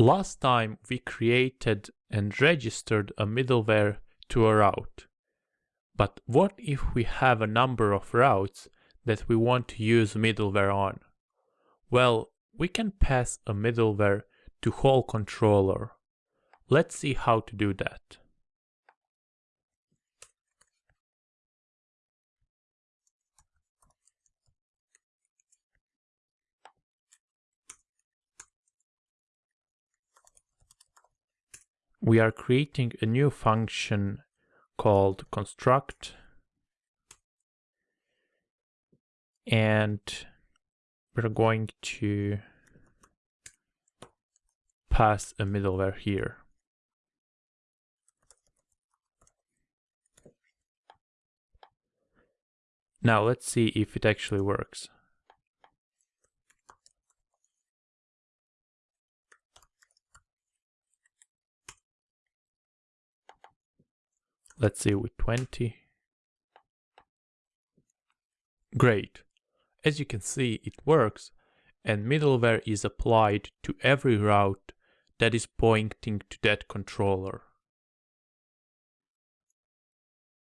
Last time we created and registered a middleware to a route. But what if we have a number of routes that we want to use middleware on? Well, we can pass a middleware to whole controller. Let's see how to do that. We are creating a new function called construct and we're going to pass a middleware here. Now let's see if it actually works. Let's see with 20. Great. As you can see, it works and middleware is applied to every route that is pointing to that controller.